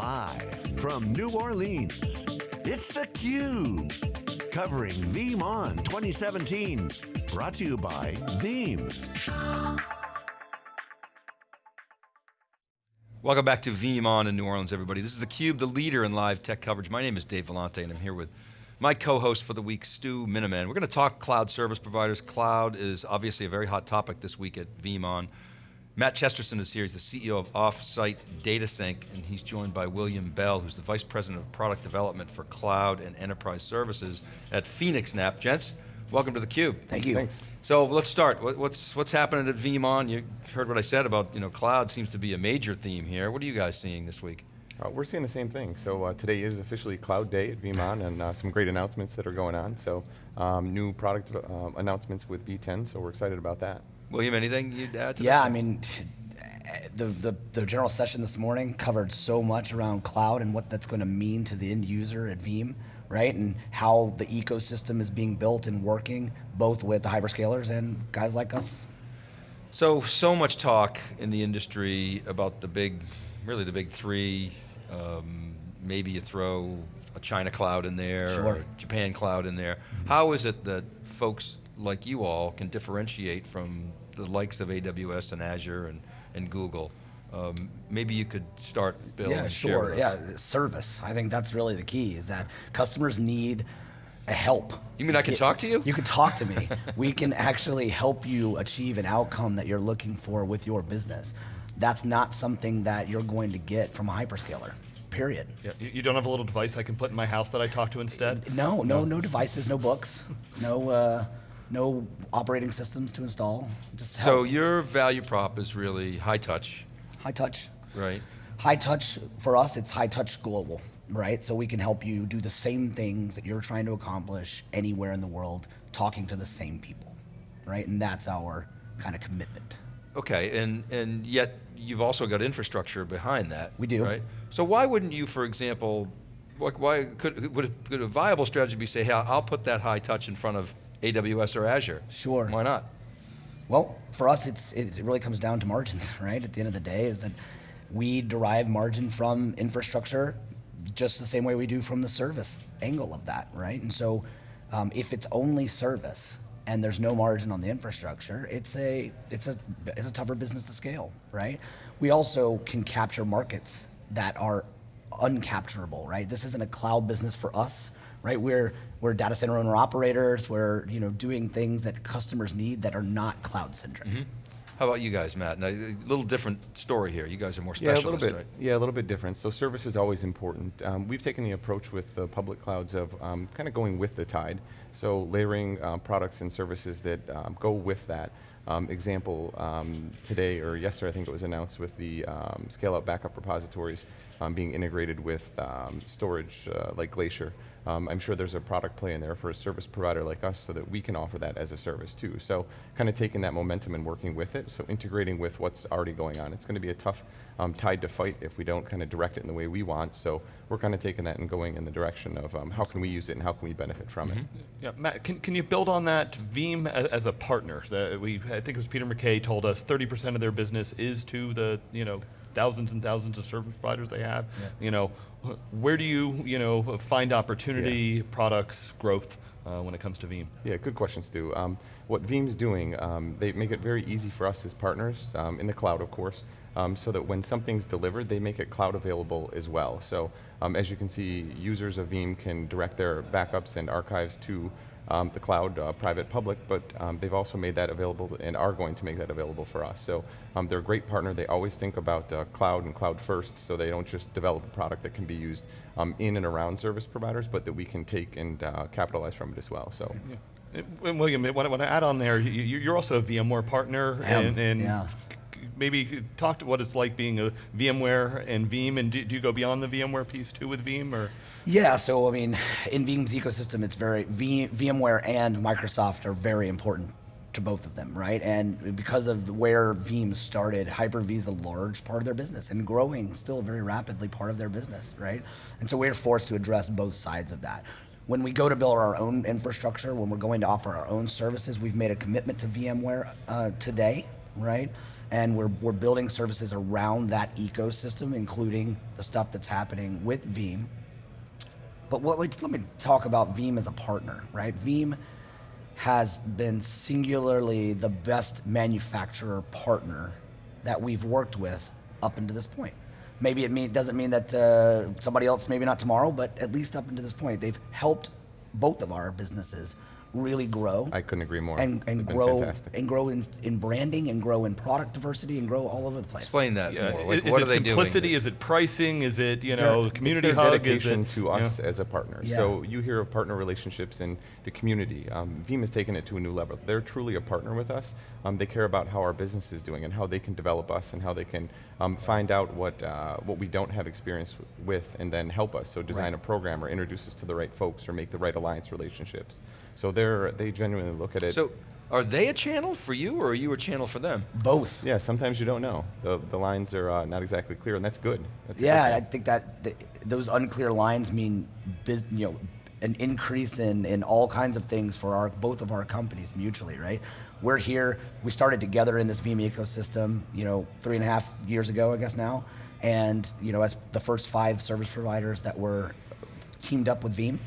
Live from New Orleans, it's theCUBE. Covering VeeamON 2017. Brought to you by Veeam. Welcome back to VeeamON in New Orleans, everybody. This is theCUBE, the leader in live tech coverage. My name is Dave Vellante and I'm here with my co-host for the week, Stu Miniman. We're going to talk cloud service providers. Cloud is obviously a very hot topic this week at VeeamON. Matt Chesterton is here, he's the CEO of Offsite DataSync, and he's joined by William Bell, who's the Vice President of Product Development for Cloud and Enterprise Services at PhoenixNAP. Gents, welcome to theCUBE. Thank you. Thanks. So let's start. What's, what's happening at VeeamON? You heard what I said about you know, cloud seems to be a major theme here. What are you guys seeing this week? Uh, we're seeing the same thing. So uh, today is officially Cloud Day at VeeamON and uh, some great announcements that are going on. So um, new product uh, announcements with V10, so we're excited about that. William, anything you'd add to yeah, that? I mean, the, the, the, general session this morning covered so much around cloud and what that's going to mean to the end user at Veeam, right? And how the ecosystem is being built and working, both with the hyperscalers and guys like us. So, so much talk in the industry about the big, really the big three, um, maybe you throw a China cloud in there, sure. or Japan cloud in there. Mm -hmm. How is it that folks like you all can differentiate from the likes of AWS and Azure and, and Google. Um, maybe you could start, Bill, Yeah, sure, yeah, service. I think that's really the key, is that customers need a help. You mean I can talk to you? You can talk to me. we can actually help you achieve an outcome that you're looking for with your business. That's not something that you're going to get from a hyperscaler period. Yeah, you don't have a little device I can put in my house that I talk to instead? No, no, no devices, no books, no, uh, no operating systems to install. Just help. so your value prop is really high touch. High touch. Right. High touch, for us, it's high touch global, right? So we can help you do the same things that you're trying to accomplish anywhere in the world, talking to the same people, right? And that's our kind of commitment. Okay, and, and yet you've also got infrastructure behind that. We do. Right? So why wouldn't you, for example, why could, would, a, could a viable strategy be say, hey, I'll put that high touch in front of AWS or Azure. Sure. Why not? Well, for us, it's, it really comes down to margins, right? At the end of the day, is that we derive margin from infrastructure just the same way we do from the service angle of that, right? And so um, if it's only service and there's no margin on the infrastructure, it's a, it's, a, it's a tougher business to scale, right? We also can capture markets that are uncapturable, right? This isn't a cloud business for us right? We're, we're data center owner operators, we're you know, doing things that customers need that are not cloud centric. Mm -hmm. How about you guys, Matt? Now, a little different story here. You guys are more specialist, yeah, a little bit, right? Yeah, a little bit different. So service is always important. Um, we've taken the approach with the public clouds of um, kind of going with the tide. So layering uh, products and services that um, go with that. Um, example, um, today or yesterday I think it was announced with the um, scale-out backup repositories um, being integrated with um, storage uh, like Glacier. Um, I'm sure there's a product play in there for a service provider like us so that we can offer that as a service too. So kind of taking that momentum and working with it, so integrating with what's already going on. It's going to be a tough um, tide to fight if we don't kind of direct it in the way we want, so we're kind of taking that and going in the direction of um, how can we use it and how can we benefit from mm -hmm. it. Mm-hmm. Yeah, Matt, can, can you build on that Veeam as a partner? We, I think it was Peter McKay told us 30% of their business is to the, you know, thousands and thousands of service providers they have. Yeah. You know, where do you, you know, find opportunity, yeah. products, growth uh, when it comes to Veeam? Yeah, good question, Stu. Um, what Veeam's doing, um, they make it very easy for us as partners, um, in the cloud of course, um, so that when something's delivered, they make it cloud available as well. So um, as you can see, users of Veeam can direct their backups and archives to um, the cloud, uh, private, public, but um, they've also made that available and are going to make that available for us. So um, they're a great partner. They always think about uh, cloud and cloud first, so they don't just develop a product that can be used um, in and around service providers, but that we can take and uh, capitalize from it as well. So. Yeah. William, what I want to add on there, you, are also a VMware partner, and, and yeah maybe talk to what it's like being a VMware and Veeam, and do, do, you go beyond the VMware piece too with Veeam, or? Yeah, so I mean, in Veeam's ecosystem, it's very, VMware and Microsoft are very important to both of them, right? And because of where Veeam started, Hyper-V is a large part of their business and growing still very rapidly part of their business, right? And so we're forced to address both sides of that. When we go to build our own infrastructure, when we're going to offer our own services, we've made a commitment to VMware uh, today, right? And we're, we're building services around that ecosystem, including the stuff that's happening with Veeam. But what, let me talk about Veeam as a partner, right? Veeam has been singularly the best manufacturer partner that we've worked with up until this point. Maybe it mean, doesn't mean that uh, somebody else, maybe not tomorrow, but at least up until this point, they've helped both of our businesses really grow. I couldn't agree more. And, and grow fantastic. and grow in, in branding and grow in product diversity and grow all over the place. Explain that Yeah, more. i- Like, is what it are they simplicity? doing? Is it pricing? Is it you know It's community their hug? dedication is it, to you know? us as a partner. Yeah. So you hear of partner relationships in the community. Um, Veeam has taken it to a new level. They're truly a partner with us. Um, they care about how our business is doing and how they can develop us and how they can um, find out what uh, what we don't have experience with and then help us. So design Right. a program or introduce us to the right folks or make the right alliance relationships. So they're they genuinely look at it. So, are they a channel for you, or are you a channel for them? Both. yeah, sometimes you don't know. The, the lines are uh, not exactly clear, and that's good. That's a good Yeah. I think that th- those unclear lines mean, bus- you know, an increase in, in all kinds of things for our both of our companies mutually, right? We're here. We started together in this Veeam ecosystem, you know, three and a half years ago, I guess now, and you know, as the first five service providers that were teamed up with Veeam.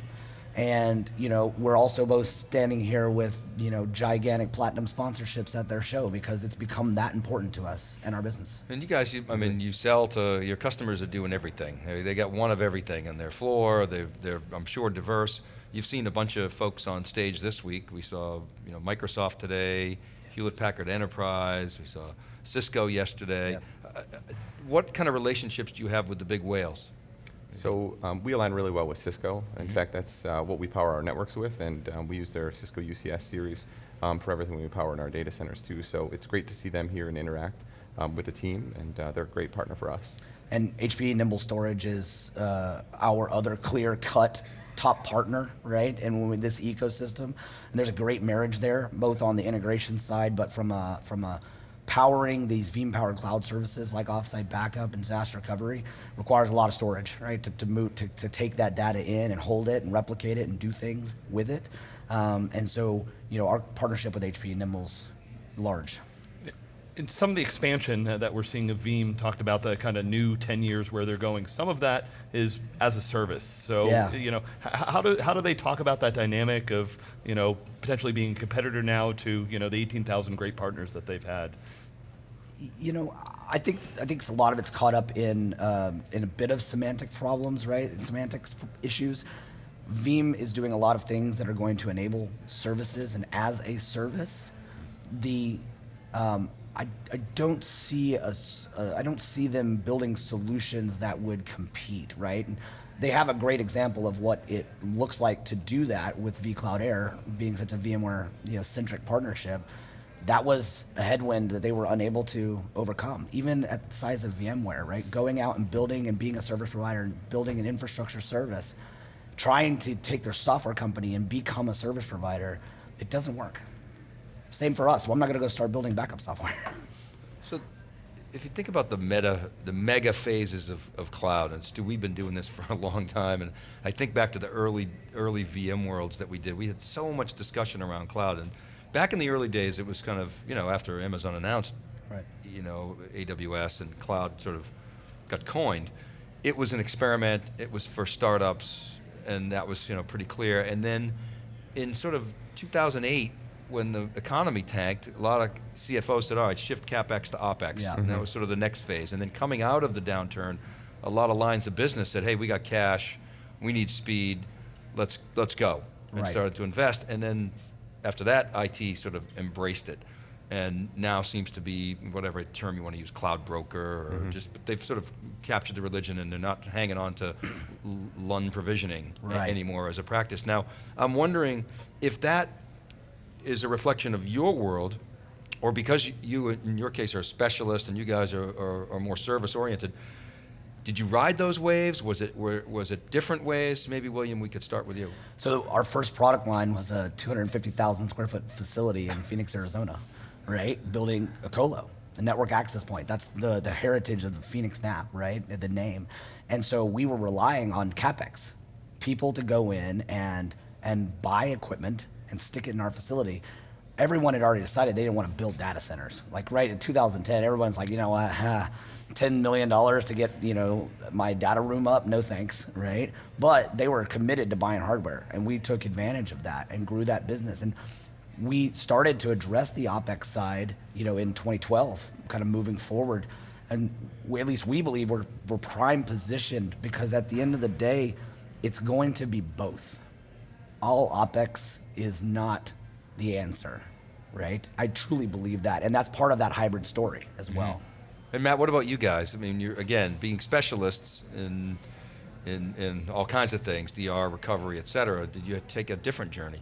And you know, we're also both standing here with you know gigantic platinum sponsorships at their show because it's become that important to us and our business. And you guys, you, I mean, you sell to your customers are doing everything. They, got one of everything on their floor. They're, they're, I'm sure, diverse. You've seen a bunch of folks on stage this week. We saw, you know, Microsoft today, Hewlett Packard Enterprise. We saw Cisco yesterday. Yep. Uh, uh, what kind of relationships do you have with the big whales? So um, we align really well with Cisco. In Mm-hmm. fact, that's uh, what we power our networks with, and um, we use their Cisco UCS series um, for everything we power in our data centers too. So it's great to see them here and interact um, with the team, and uh, they're a great partner for us. And HP Nimble Storage is uh, our other clear-cut top partner, right? And with this ecosystem, and there's a great marriage there, both on the integration side, but from a from a powering these Veeam powered cloud services like offsite backup and disaster recovery requires a lot of storage, right? To to move to, to take that data in and hold it and replicate it and do things with it. Um, and so, you know, our partnership with HP and Nimble's large. In some of the expansion uh, that we're seeing of Veeam talked about the kind of new 10 years where they're going. Some of that is as a service. So, Yeah. you know, how do, how do they talk about that dynamic of, you know, potentially being a competitor now to, you know, the 18,000 great partners that they've had? You know, I think I think a lot of it's caught up in um, in a bit of semantic problems, right? And semantics issues. Veeam is doing a lot of things that are going to enable services, and as a service, the um, I, I don't see us uh, I don't see them building solutions that would compete, right? And they have a great example of what it looks like to do that with vCloud Air being such a VMware you know, centric partnership that was a headwind that they were unable to overcome, even at the size of VMware, right? Going out and building and being a service provider and building an infrastructure service, trying to take their software company and become a service provider, it doesn't work. Same for us. Well, I'm not going to go start building backup software. So, if you think about the meta, the mega phases of, of cloud, and Stu, we've been doing this for a long time, and I think back to the early early VM worlds that we did. We had so much discussion around cloud, and back in the early days, it was kind of you know after Amazon announced, Right. you know AWS and cloud sort of got coined. It was an experiment. It was for startups, and that was you know pretty clear. And then in sort of 2008, when the economy tanked, a lot of CFOs said, all right, shift CapEx to OpEx. Yeah. And that mm-hmm. was sort of the next phase. And then coming out of the downturn, a lot of lines of business said, hey, we got cash, we need speed, let's, let's go. And Right. started to invest. And then after that, IT sort of embraced it. And now seems to be whatever term you want to use, cloud broker, or mm-hmm. just, but they've sort of captured the religion and they're not hanging on to LUN provisioning Right. anymore as a practice. Now, I'm wondering if that is a reflection of your world, or because you- in your case, are a specialist and you guys are, are, are more service oriented. Did you ride those waves? Was it were, was it different waves? Maybe William, we could start with you. So our first product line was a 250,000 square foot facility in Phoenix, Arizona, right? Building a colo, a network access point. That's the, the heritage of the Phoenix NAP, right? The name. And so we were relying on CapEx, people to go in and, and buy equipment and stick it in our facility. everyone had already decided they didn't want to build data centers. Like right in 2010, everyone's like, you know what, huh, $10 million to get, you know, my data room up, no thanks, right? But they were committed to buying hardware and we took advantage of that and grew that business. And we started to address the OpEx side, you know, in 2012, kind of moving forward. And we, at least we believe we're, we're prime positioned because at the end of the day, it's going to be both. All OpEx is not the answer, right? I truly believe that. And that's part of that hybrid story as mm-hmm. well. And Matt, what about you guys? I mean, you're again being specialists in in in all kinds of things, DR, recovery, et cetera. Did you take a different journey?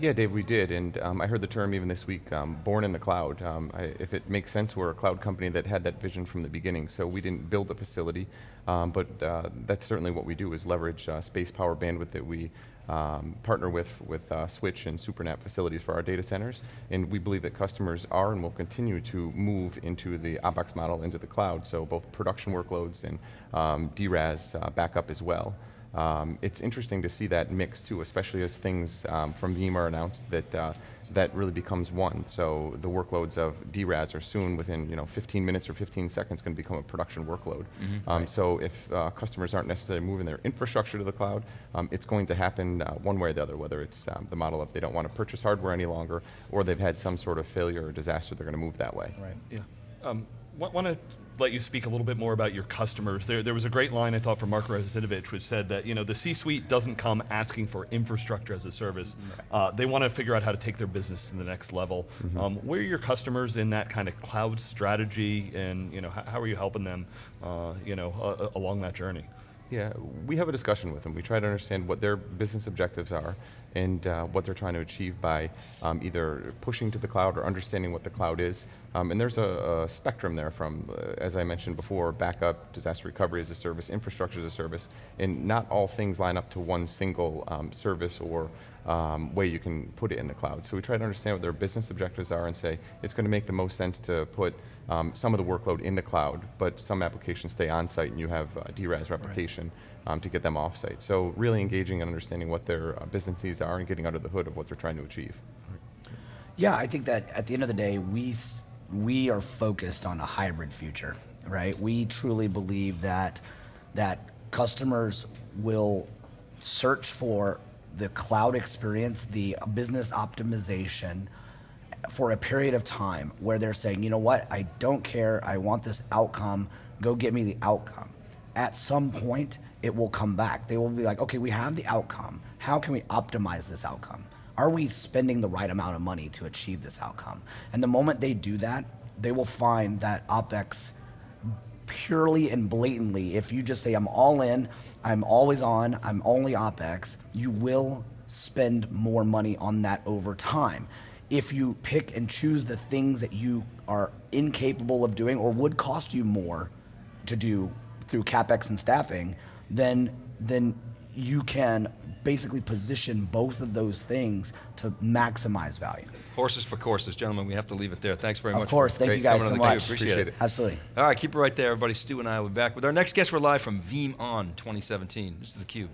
Yeah, Dave, we did, and um, I heard the term even this week, um, born in the cloud. Um, I, if it makes sense, we're a cloud company that had that vision from the beginning, so we didn't build the facility, um, but uh, that's certainly what we do is leverage uh, space, power, bandwidth that we um, partner with, with uh, Switch and SUPERNAP facilities for our data centers, and we believe that customers are and will continue to move into the OpEx model into the cloud, so both production workloads and um, DRaaS uh, backup as well. Um, it's interesting to see that mix too, especially as things um, from Veeam are announced that uh, that really becomes one. So the workloads of DRaaS are soon within you know 15 minutes or 15 seconds going to become a production workload. um, So if uh, customers aren't necessarily moving their infrastructure to the cloud, um, it's going to happen uh, one way or the other, whether it's um, the model of they don't want to purchase hardware any longer, or they've had some sort of failure or disaster, they're going to move that way. Right. Yeah. Um, want to let you speak a little bit more about your customers. There, there was a great line I thought from Mark Russinovich, which said that you know the C-suite doesn't come asking for infrastructure as a service. Uh, they want to figure out how to take their business to the next level. Um, where are your customers in that kind of cloud strategy, and you know how, how are you helping them, uh, you know, uh, along that journey? Yeah, we have a discussion with them. We try to understand what their business objectives are and uh, what they're trying to achieve by um, either pushing to the cloud or understanding what the cloud is. Um, and there's a, a spectrum there from, uh, as I mentioned before, backup, disaster recovery as a service, infrastructure as a service, and not all things line up to one single um, service or um, way you can put it in the cloud. So we try to understand what their business objectives are and say it's going to make the most sense to put um, some of the workload in the cloud, but some applications stay on site and you have uh, DRaaS replication um, to get them off site. So really engaging and understanding what their uh, business needs are and getting under the hood of what they're trying to achieve. Yeah, I think that at the end of the day, we we are focused on a hybrid future, right? We truly believe that that customers will search for the cloud experience, the business optimization for a period of time where they're saying, you know what, I don't care, I want this outcome, go get me the outcome. At some point, it will come back. They will be like, okay, we have the outcome. How can we optimize this outcome? Are we spending the right amount of money to achieve this outcome? And the moment they do that, they will find that OPEX purely and blatantly, if you just say, I'm all in, I'm always on, I'm only OPEX, you will spend more money on that over time. If you pick and choose the things that you are incapable of doing or would cost you more to do through CapEx and staffing, then, then you can basically position both of those things to maximize value. Horses for courses, gentlemen. We have to leave it there. Thanks very much. Of course, thank you guys so much. Appreciate, Appreciate it. it. Absolutely. All right, keep it right there, everybody. Stu and I will be back with our next guest. We're live from Veeam On 2017. This is theCUBE.